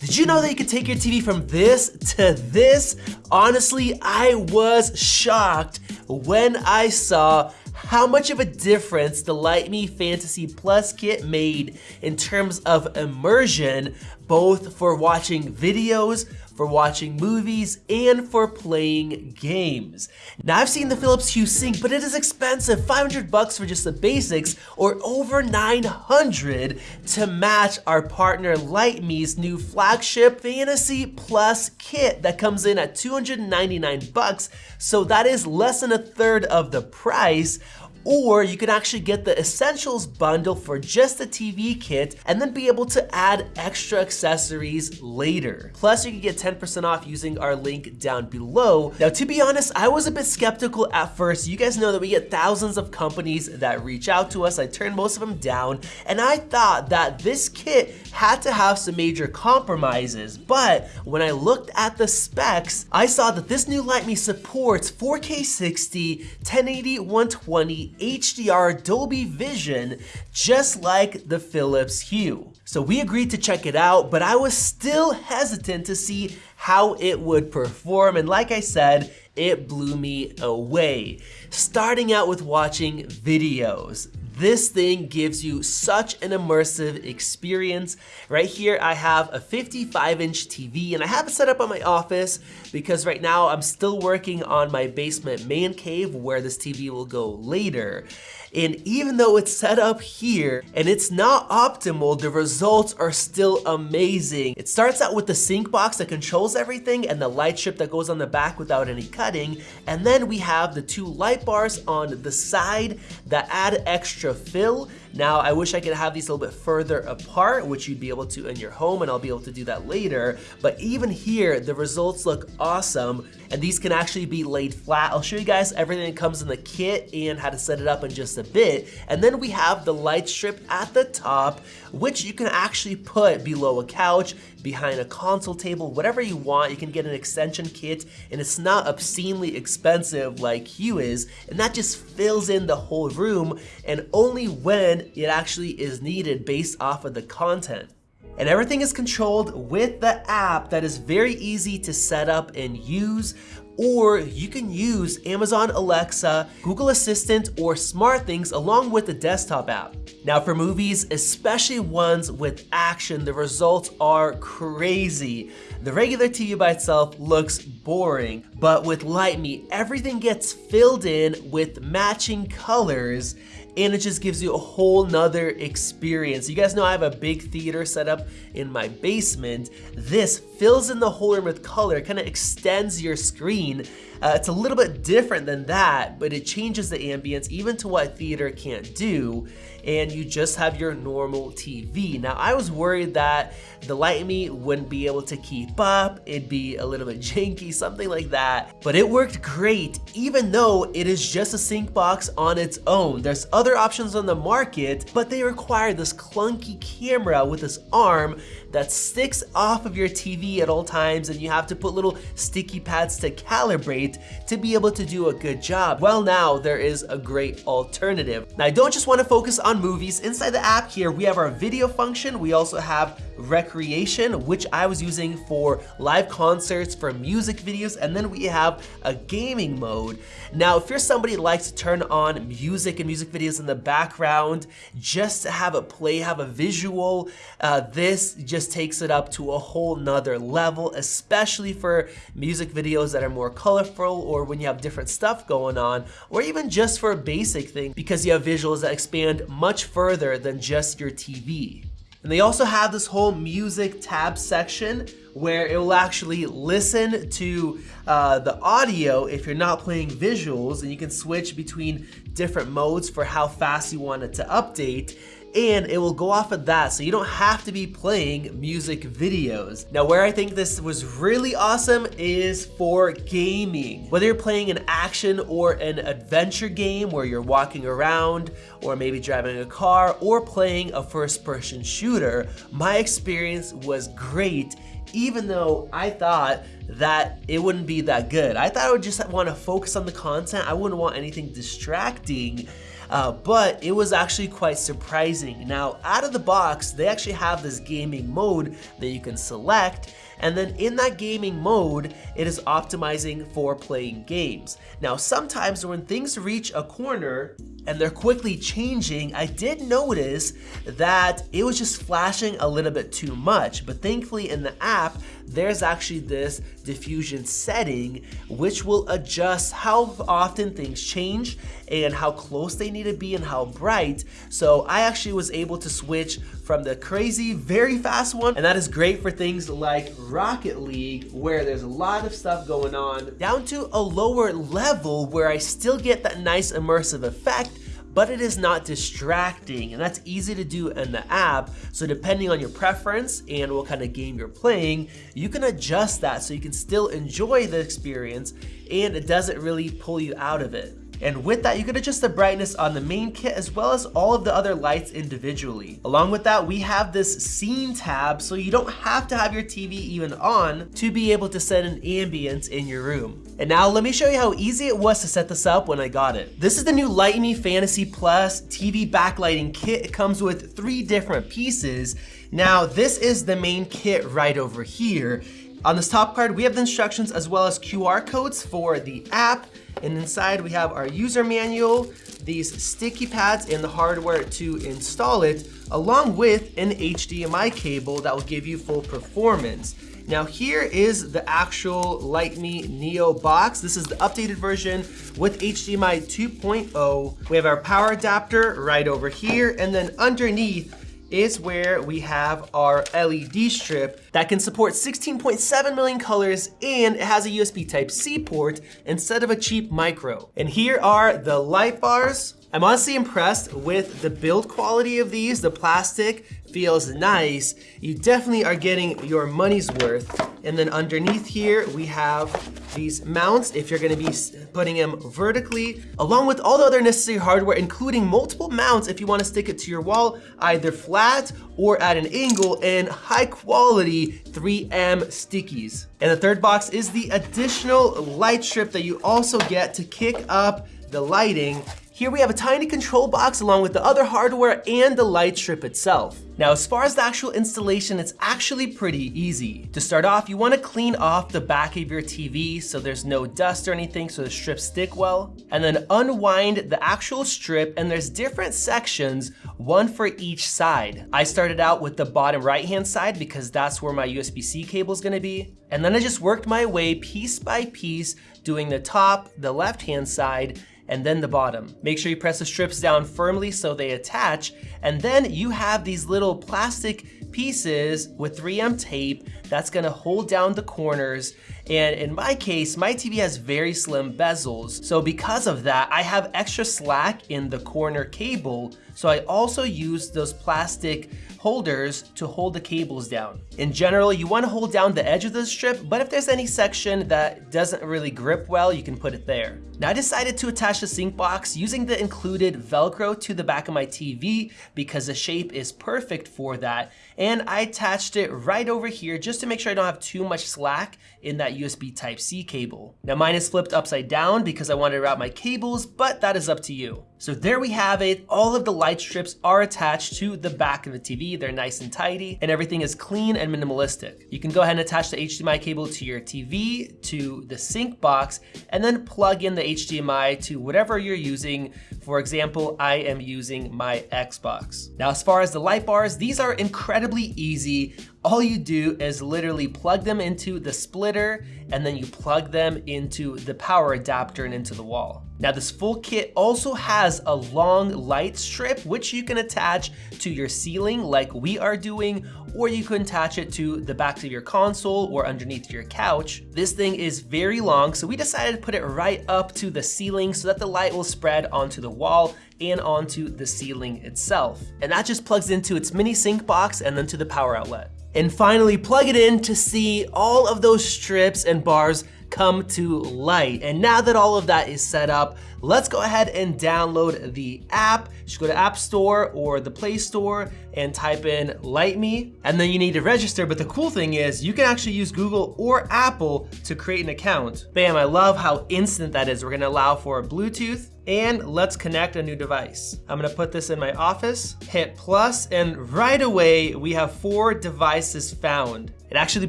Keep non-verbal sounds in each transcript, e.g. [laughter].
Did you know that you could take your TV from this to this? Honestly, I was shocked when I saw how much of a difference the Lytmi Fantasy Plus kit made in terms of immersion, both for watching videos, for watching movies, and for playing games. Now I've seen the Philips Hue Sync, but it is expensive, 500 bucks for just the basics, or over 900 to match our partner Lytmi's new flagship Fantasy Plus kit that comes in at 299 bucks, so that is less than a third of the price, or you can actually get the essentials bundle for just the TV kit and then be able to add extra accessories later. Plus you can get 10% off using our link down below. Now to be honest, I was a bit skeptical at first. You guys know that we get thousands of companies that reach out to us. I turned most of them down and I thought that this kit had to have some major compromises. But when I looked at the specs, I saw that this new Lytmi supports 4K 60, 1080, 120, HDR Dolby Vision, just like the Philips Hue. So we agreed to check it out, but I was still hesitant to see how it would perform. And like I said, it blew me away. Starting out with watching videos. This thing gives you such an immersive experience. Right here, I have a 55 inch TV and I have it set up on my office because right now I'm still working on my basement man cave where this TV will go later. And even though it's set up here and it's not optimal, the results are still amazing. It starts out with the sync box that controls everything and the light strip that goes on the back without any cutting. And then we have the two light bars on the side that add extra fill. Now, I wish I could have these a little bit further apart, which you'd be able to in your home, and I'll be able to do that later. But even here, the results look awesome, and these can actually be laid flat. I'll show you guys everything that comes in the kit and how to set it up in just a bit. And then we have the light strip at the top, which you can actually put below a couch, behind a console table, whatever you want. You can get an extension kit and it's not obscenely expensive like Hue is, and that just fills in the whole room and only when it actually is needed based off of the content. And everything is controlled with the app that is very easy to set up and use or you can use Amazon Alexa, Google Assistant, or SmartThings along with the desktop app. Now for movies, especially ones with action, the results are crazy. The regular TV by itself looks boring, but with Lytmi, everything gets filled in with matching colors and it just gives you a whole nother experience. You guys know I have a big theater set up in my basement. This fills in the whole room with color, kind of extends your screen. Uh, it's a little bit different than that, but it changes the ambience even to what theater can't do and you just have your normal TV. Now I was worried that the Lytmi wouldn't be able to keep up, it'd be a little bit [laughs] janky, something like that, but it worked great even though it is just a sync box on its own. There's other options on the market, but they require this clunky camera with this arm that sticks off of your TV at all times and you have to put little sticky pads to calibrate to be able to do a good job. Well now there is a great alternative. Now I don't just want to focus on movies. Inside the app here, we have our video function. We also have recreation, which I was using for live concerts, for music videos, and then we have a gaming mode. Now, if you're somebody that likes to turn on music and music videos in the background, just to have it play, have a visual, uh, this just takes it up to a whole nother level, especially for music videos that are more colorful or when you have different stuff going on, or even just for a basic thing because you have visuals that expand much further than just your TV. And they also have this whole music tab section where it will actually listen to uh, the audio if you're not playing visuals and you can switch between different modes for how fast you want it to update and it will go off of that so you don't have to be playing music videos. Now where I think this was really awesome is for gaming. Whether you're playing an action or an adventure game where you're walking around or maybe driving a car or playing a first person shooter, my experience was great even though I thought that it wouldn't be that good. I thought I would just want to focus on the content. I wouldn't want anything distracting uh, but it was actually quite surprising. Now, out of the box, they actually have this gaming mode that you can select, and then in that gaming mode, it is optimizing for playing games. Now, sometimes when things reach a corner, and they're quickly changing, I did notice that it was just flashing a little bit too much. But thankfully in the app, there's actually this diffusion setting which will adjust how often things change and how close they need to be and how bright. So I actually was able to switch from the crazy, very fast one, and that is great for things like Rocket League, where there's a lot of stuff going on, down to a lower level where I still get that nice immersive effect, but it is not distracting and that's easy to do in the app. So depending on your preference and what kind of game you're playing, you can adjust that so you can still enjoy the experience and it doesn't really pull you out of it. And with that, you can adjust the brightness on the main kit as well as all of the other lights individually. Along with that, we have this scene tab, so you don't have to have your TV even on to be able to set an ambience in your room. And now let me show you how easy it was to set this up when I got it. This is the new Lytmi Fantasy Plus TV backlighting kit. It comes with three different pieces. Now, this is the main kit right over here. On this top card, we have the instructions as well as QR codes for the app. And inside we have our user manual, these sticky pads and the hardware to install it, along with an HDMI cable that will give you full performance. Now here is the actual Lytmi Neo box. This is the updated version with HDMI 2.0. We have our power adapter right over here, and then underneath is where we have our LED strip that can support 16.7 million colors and it has a USB Type-C port instead of a cheap micro. And here are the light bars. I'm honestly impressed with the build quality of these. The plastic feels nice. You definitely are getting your money's worth. And then underneath here, we have these mounts if you're gonna be putting them vertically, along with all the other necessary hardware, including multiple mounts if you wanna stick it to your wall, either flat or at an angle, and high quality 3M stickies. And the third box is the additional light strip that you also get to kick up the lighting here we have a tiny control box along with the other hardware and the light strip itself. Now, as far as the actual installation, it's actually pretty easy. To start off, you wanna clean off the back of your TV so there's no dust or anything so the strips stick well. And then unwind the actual strip and there's different sections, one for each side. I started out with the bottom right-hand side because that's where my USB-C cable is gonna be. And then I just worked my way piece by piece, doing the top, the left-hand side, and then the bottom. Make sure you press the strips down firmly so they attach, and then you have these little plastic pieces with 3M tape that's gonna hold down the corners. And in my case, my TV has very slim bezels. So because of that, I have extra slack in the corner cable. So I also use those plastic holders to hold the cables down. In general, you wanna hold down the edge of the strip, but if there's any section that doesn't really grip well, you can put it there. Now I decided to attach the sync box using the included Velcro to the back of my TV because the shape is perfect for that. And I attached it right over here just to make sure I don't have too much slack in that USB Type-C cable. Now mine is flipped upside down because I wanted to route my cables, but that is up to you. So there we have it. All of the light strips are attached to the back of the TV. They're nice and tidy and everything is clean and minimalistic. You can go ahead and attach the HDMI cable to your TV, to the sync box, and then plug in the HDMI to whatever you're using. For example, I am using my Xbox. Now, as far as the light bars, these are incredibly easy all you do is literally plug them into the splitter and then you plug them into the power adapter and into the wall. Now this full kit also has a long light strip which you can attach to your ceiling like we are doing or you can attach it to the back of your console or underneath your couch. This thing is very long so we decided to put it right up to the ceiling so that the light will spread onto the wall and onto the ceiling itself. And that just plugs into its mini sync box and then to the power outlet. And finally plug it in to see all of those strips and bars come to light. And now that all of that is set up, let's go ahead and download the app. You should go to App Store or the Play Store and type in Lytmi, and then you need to register. But the cool thing is you can actually use Google or Apple to create an account. Bam, I love how instant that is. We're gonna allow for Bluetooth, and let's connect a new device. I'm gonna put this in my office, hit plus, and right away we have four devices found. It actually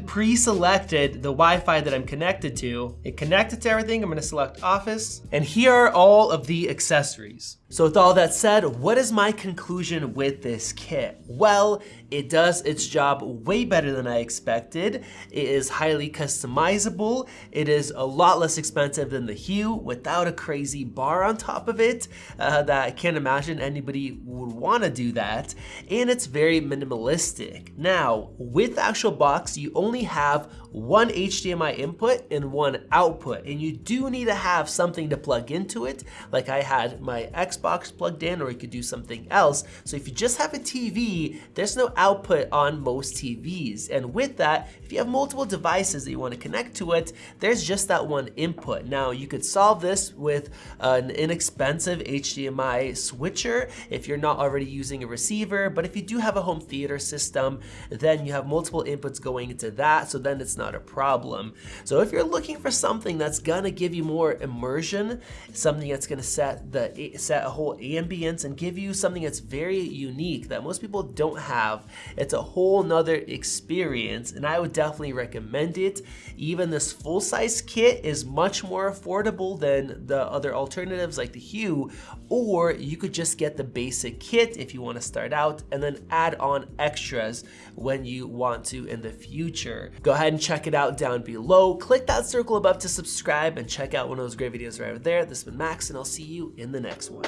pre-selected the Wi-Fi that I'm connected to. It connected to everything, I'm gonna select office, and here are all of the accessories. So with all that said, what is my conclusion with this kit? Well, it does its job way better than I expected. It is highly customizable. It is a lot less expensive than the Hue without a crazy bar on top of it uh, that I can't imagine anybody would wanna do that. And it's very minimalistic. Now, with the actual box, you only have one HDMI input and one output. And you do need to have something to plug into it. Like I had my Xbox plugged in or you could do something else. So if you just have a TV, there's no output on most TVs. And with that, if you have multiple devices that you want to connect to it, there's just that one input. Now you could solve this with an inexpensive HDMI switcher if you're not already using a receiver. But if you do have a home theater system, then you have multiple inputs going into that. So then it's not a problem. So if you're looking for something that's gonna give you more immersion, something that's gonna set the set a whole ambience and give you something that's very unique that most people don't have, it's a whole nother experience and I would definitely recommend it. Even this full-size kit is much more affordable than the other alternatives like the Hue, or you could just get the basic kit if you wanna start out and then add on extras when you want to in the future. Go ahead and check check it out down below. Click that circle above to subscribe and check out one of those great videos right over there. This has been Max and I'll see you in the next one.